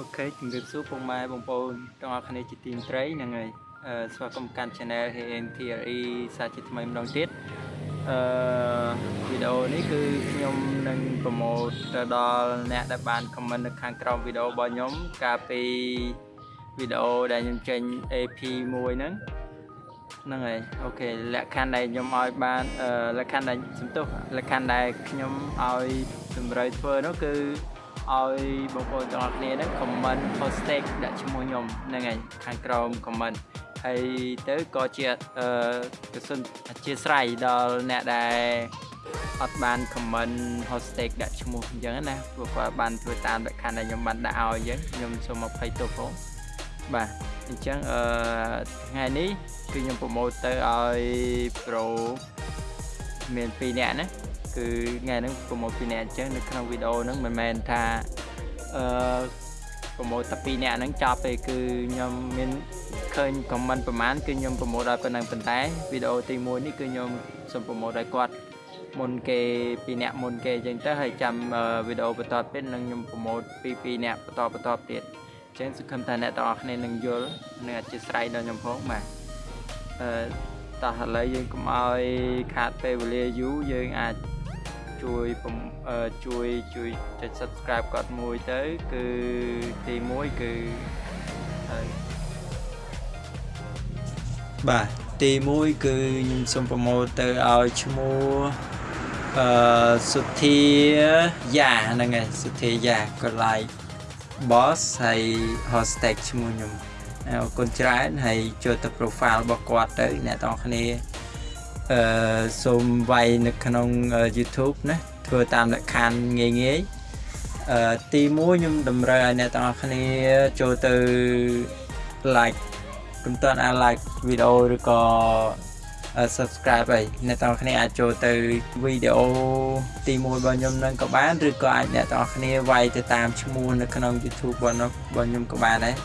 អូខេជំរាបសួរពុកម៉ែបងប្អូនទាំងអស់គ្នាជាទីមត្រីហ្នឹងហើយអឺស្វាគមន៍កាន់ Channel HNTRE សាជាថ្មីម្ដងទៀតអឺវីដេអូនេះគឺខ្ញុំនឹងប្រម៉ូទទៅដល់អ្នកដែលបាន comment នៅខាងក្រោមវីដេអូរបស់ខ្ញុំកាលពីវីដេអូដែលខ្ញុំចេញ AP មួយហ្នឹងហ្នឹងហើយអូខេលក្ខខណ្ឌដែលខ្ញុំឲ្យបានអឺលក្ខខណ្ឌដែលសំទោសលក្ខខណ្ឌដែលខ្ញុំឲ្យតម្រូវធ្វើនោះគឺ ឲ្យបងប្អូនទាំងអស់គ្នាហ្នឹង comment hashtag ដាក់ឈ្មោះខ្ញុំហ្នឹងហើយខាងក្រោម comment ហើយទៅក៏ជាអឺកសុនអធិស្ឋានដល់អ្នកដែលអត់បាន comment hashtag ដាក់ឈ្មោះអញ្ចឹងណាព្រោះគាត់បានធ្វើតាមលក្ខខណ្ឌដែលខ្ញុំបានដាក់ឲ្យអញ្ចឹងខ្ញុំសូមអភ័យទោសផងបាទអញ្ចឹងអឺថ្ងៃនេះគឺខ្ញុំប្រម៉ូទទៅឲ្យប្រូមាន2នាក់ណា គឺថ្ងៃហ្នឹងប្រម៉ូទ2នាក់អញ្ចឹងនៅក្នុងវីដេអូហ្នឹងមិនមែនថាអឺប្រម៉ូទតែ2នាក់ហ្នឹងចប់ទេគឺខ្ញុំមានឃើញ comment ប្រហែលគឺខ្ញុំប្រម៉ូទដល់ប៉ុណ្ណឹងប៉ុន្តែវីដេអូទី1នេះគឺខ្ញុំសូមប្រម៉ូទឲ្យគាត់មុនគេ2នាក់មុនគេអញ្ចឹងទៅហើយចាំវីដេអូបន្តទៀតនឹងខ្ញុំប្រម៉ូទពី2នាក់បន្តបន្តទៀតអញ្ចឹងសង្ឃឹមថាអ្នកទាំងអស់គ្នានឹងយល់និងអធិស្ឋានដល់ខ្ញុំផងបាទអឺតោះឥឡូវយើងកុំឲ្យខាតពេលវេលាយូរយើងអាច ជួយជួយជួយចុច subscribe គាត់មួយទៅ គឺទី1គឺហើយបាទទី1គឺខ្ញុំសូមប្រម៉ូទទៅឲ្យឈ្មោះអឺសុធាយ៉ាហ្នឹងហើយសុធាយ៉ាក៏ like boss ហើយ hashtag ឈ្មោះខ្ញុំអរគុណច្រើនហើយចូលទៅ profile របស់គាត់ទៅអ្នកទាំងគ្នា អឺសូមវាយនៅក្នុង YouTube ណាធ្វើតាមលក្ខខណ្ឌងាយងាយអឺទី1ខ្ញុំតម្រូវឲ្យអ្នកទាំងអស់គ្នាចូលទៅ like កុំតន់អា like វីដេអូឬក៏ subscribe ហើយអ្នកទាំងអស់គ្នាអាចចូលទៅវីដេអូទី1របស់ខ្ញុំនឹងក៏បានឬក៏អាចអ្នកទាំងអស់គ្នាវាយទៅតាមឈ្មោះនៅក្នុង YouTube របស់ខ្ញុំក៏បានដែរ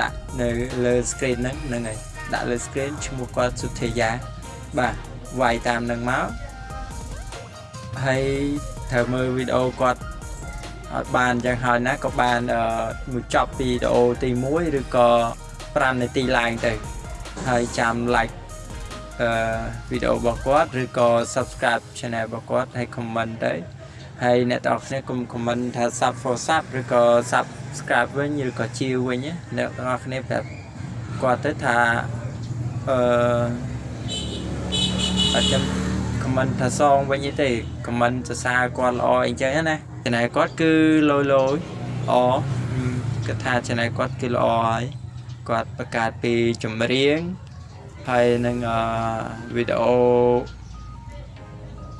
ដាក់នៅលើ screen ហ្នឹងហ្នឹងហើយដាក់លើ screen ឈ្មោះគាត់សុធាយា បាទវាយតាមនឹងមកហើយត្រូវមើលវីដេអូគាត់អត់បានអញ្ចឹងហើយណាក៏បានមួយចប់វីដេអូទី1ឬក៏5នាទីឡើងទៅហើយចាំ like អឺវីដេអូរបស់គាត់ឬក៏ subscribe channel របស់គាត់ហើយ comment ទៅហើយអ្នកទាំងអស់គ្នាកុំ comment ថា sub for sub ឬក៏ subscribe វិញឬក៏ជាវវិញអ្នកទាំងអស់គ្នាប្រាប់គាត់ទៅថាអឺ អត់ចាំ comment ថាសងវិញទេ comment សរសើរគាត់ល្អអីចឹងណា channel គាត់គឺលយលយអគាត់ថា channel គាត់គឺល្អហើយគាត់បង្កើតពីចម្រៀងហើយនឹងវីដេអូ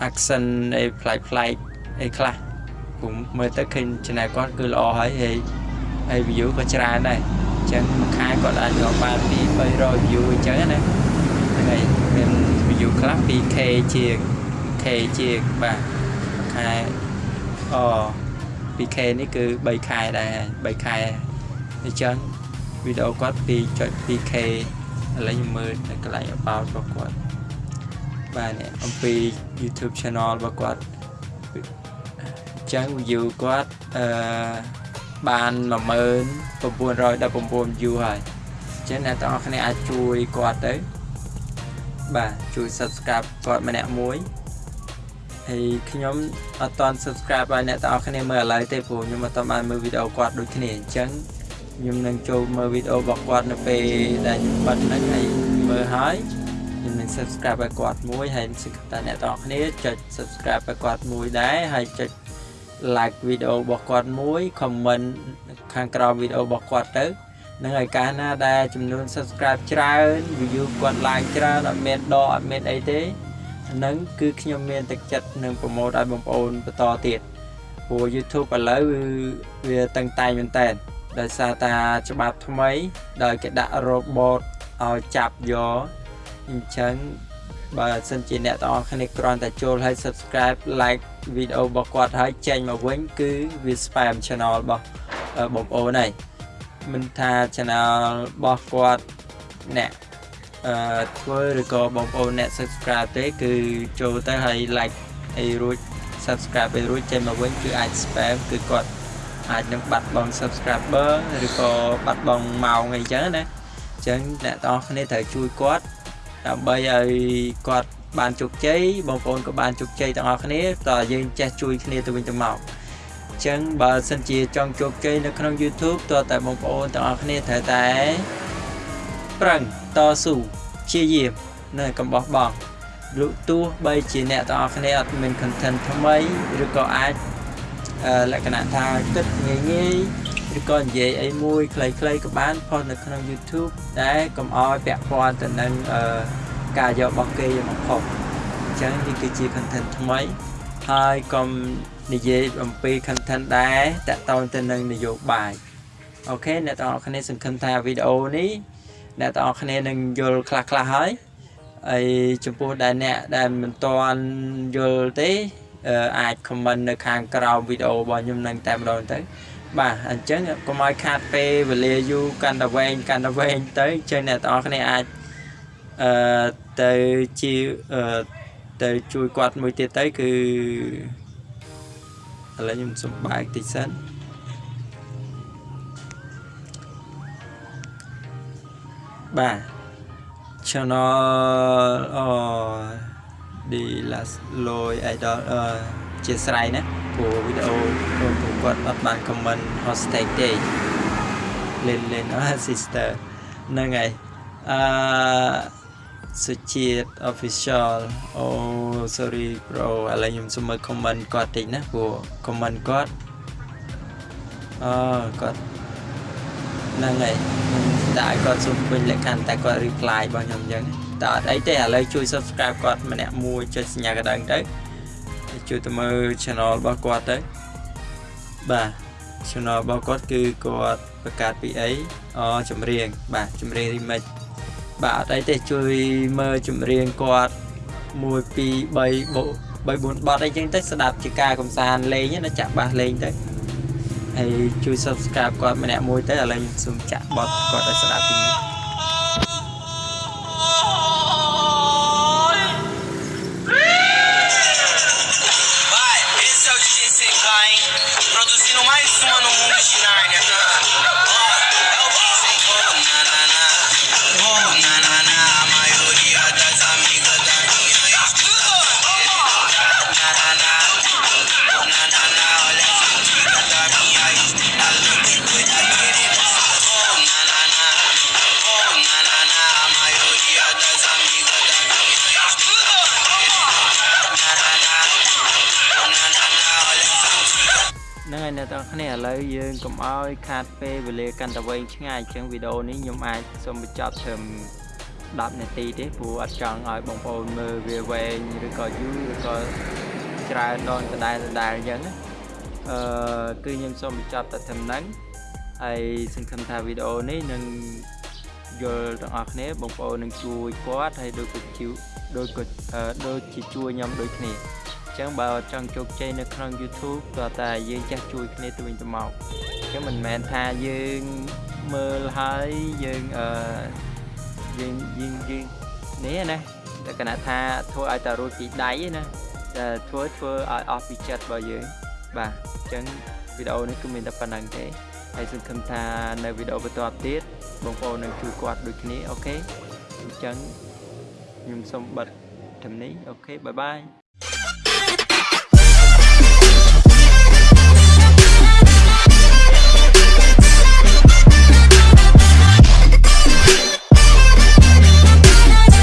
action អីប្លែកប្លែកអីខ្លះผมមើលទៅឃើញ channel គាត់គឺល្អហើយហើយហើយ view ក៏ច្រើនដែរអញ្ចឹងមួយខែគាត់អាចរកបានពី300 view អញ្ចឹងណាហ្នឹងហើយមាន view ខ្លះ 2k ជាង k ជាងបាទខែអ 2k នេះគឺ3ខែដែរ3ខែអញ្ចឹងវីដេអូគាត់ 2.2k ឥឡូវខ្ញុំមើលនៅកន្លែង about របស់គាត់បាទនេះអំពី YouTube channel របស់គាត់អញ្ចឹង view គាត់អឺបាន10919 view ហើយអញ្ចឹងអ្នកទាំងអស់គ្នាអាចជួយគាត់ទៅ បាទជួយ subscribe គាត់ម្នាក់មួយហើយខ្ញុំអត់តន់ subscribe ឲ្យអ្នកទាំងអស់គ្នាមើលឥឡូវទេព្រោះខ្ញុំអត់តន់បានមើលវីដេអូគាត់ដូចគ្នាអញ្ចឹងខ្ញុំនឹងចូលមើលវីដេអូរបស់គាត់នៅពេលដែលខ្ញុំបិទហ្នឹងហើយមើលហើយខ្ញុំនឹង subscribe ឲ្យគាត់មួយហើយសង្ឃឹមថាអ្នកទាំងអស់គ្នាចុច subscribe ឲ្យគាត់មួយដែរហើយចុច like វីដេអូរបស់គាត់មួយ comment ខាងក្រោមវីដេអូរបស់គាត់ទៅ នឹងឲ្យកាលណាដែលចំនួន subscribe ច្រើន view គាត់ like ច្រើនអត់មានដកអត់មានអីទេហ្នឹងគឺខ្ញុំមានទឹកចិត្តនឹងប្រម៉ូទឲ្យបងប្អូនបន្តទៀតព្រោះ YouTube ឥឡូវវាតឹងតែងមែនតើដោយសារតាច្បាប់ថ្មី ដោយគេដាក់ robot ឲ្យចាប់យកអញ្ចឹងបើសិនជាអ្នកទាំងអស់គ្នាគ្រាន់តែចូលឲ្យ subscribe like វីដេអូរបស់គាត់ហើយចេញមកវិញ គឺវា spam channel របស់បងប្អូនហើយ មិនថា channel របស់គាត់អ្នកអឺធ្វើឬក៏បងប្អូនអ្នក subscribe ទេ គឺចូលទៅហើយ like អីរួច subscribe អីរួចចេញមកវិញគឺអាច spam គឺគាត់អាចនឹងបាត់បង់ subscriber ឬក៏បាត់បង់ម៉ោងអីចឹងណាអញ្ចឹងអ្នកទាំងអស់គ្នាត្រូវជួយគាត់ដើម្បីឲ្យគាត់បានជោគជ័យបងប្អូនក៏បានជោគជ័យទាំងអស់គ្នាតើយើងចេះជួយគ្នាទៅវិញទៅមកអញ្ចឹងបើសិនជាចង់ជោគជ័យនៅក្នុង YouTube តើតែបងប្អូនទាំងអស់គ្នាត្រូវតែប្រឹងតស៊ូព្យាយាមនៅកំបោះបងលុទោះបីជាអ្នកទាំងអស់គ្នាអត់មាន content ថ្មីឬក៏អាចលក្ខណៈថាគិតងាយងាយឬក៏និយាយអីមួយខ្លីៗក៏បានផុសនៅក្នុង YouTube ដែលកុំឲ្យពាក់ព័ន្ធទៅនឹងការយករបស់គេមកផុសអញ្ចឹងនេះគឺជា content ថ្មី ហើយកុំនិយាយអំពី content ដែរតកតងទៅនឹងនយោបាយអូខេអ្នកទាំងអស់គ្នាសង្ឃឹមថាវីដេអូនេះអ្នកទាំងអស់គ្នានឹងយល់ខ្លះខ្លះហើយហើយចំពោះដែលអ្នកដែលមិនទាន់យល់ទេអាច comment នៅខាងក្រោមវីដេអូរបស់ខ្ញុំនឹងតែម្ដងទៅបាទអញ្ចឹងកុំឲ្យខាតពេលវេលាយូរកាន់តែវែងកាន់តែវែងទៅអញ្ចឹងអ្នកទាំងអស់គ្នាអាចអឺទៅជាអឺ ទៅជួយគាត់មួយទៀតទៅគឺឥឡូវខ្ញុំសុំបែកតិចសិនបាទ channel អូ đi là lôi idol uh, chia sẻ nè của video của, của គាត់អត់បាន comment hashtag ទេលេងលេងអស់ sister ហ្នឹងហើយអឺ សុជាតិ official អូ sorry bro ឥឡូវខ្ញុំសុំមើល comment គាត់តិចណាព្រោះ comment គាត់អឺគាត់ហ្នឹងហើយតែគាត់សុំពេញលក្ខខណ្ឌតែគាត់ reply របស់ខ្ញុំអញ្ចឹងតើអត់អីទេឥឡូវជួយ subscribe គាត់ម្នាក់មួយចុចសញ្ញាកណ្ដឹងទៅជួយទៅមើល channel របស់គាត់ទៅបាទ channel របស់គាត់គឺគាត់បង្កើតពីអីអូចម្រៀងបាទចម្រៀង remix បាទអត់អីទេជួយមើលចម្រៀងគាត់1 2 3 3 4បទអីចឹងទៅស្ដាប់ជាការកំសាន្តលេងណាចាក់បាសលេងទៅហើយជួយ subscribe គាត់ម្នាក់មួយទៅឥឡូវខ្ញុំសូមចាក់បទគាត់ឲ្យស្ដាប់ពីនេះ ហ្នឹងហើយអ្នកទាំងគ្នាឥឡូវយើងកុំឲ្យខាតពេលវេលាកាន់តែវែងឆ្ងាយអញ្ចឹងវីដេអូនេះខ្ញុំអាចសូមបញ្ចប់ត្រឹម10នាទីទេព្រោះអត់ចង់ឲ្យបងប្អូនមើលវាវែងឬក៏យូរឬក៏ច្រើនដងដដែលដដែលអញ្ចឹងណាអឺគឺខ្ញុំសូមបញ្ចប់តែត្រឹមហ្នឹងហើយសង្ឃឹមថាវីដេអូនេះនឹងយល់ទាំងអស់គ្នាបងប្អូននឹងជួយគាត់ហើយដូចគាត់ជួយដូចគាត់ដូចជាជួយខ្ញុំដូចគ្នា ចឹងបើចង់ជោគជ័យនៅក្នុង YouTube តើតែយើងចេះជួយគ្នាទៅវិញទៅមកចឹងមិនមែនថាយើងមើលហើយយើងអឺយើងយើងយើងនេះណាតែគណៈថាធ្វើឲ្យតែរួចពីដៃណាតែធ្វើធ្វើឲ្យអស់ពីចិត្តរបស់យើងបាទអញ្ចឹងវីដេអូនេះគឺមានតែប៉ុណ្្នឹងទេហើយសង្ឃឹមថានៅវីដេអូបន្តទៀតបងប្អូននឹងជួយគាត់ដូចគ្នាអូខេអញ្ចឹងខ្ញុំសូមបិទត្រឹមនេះអូខេបាយបាយ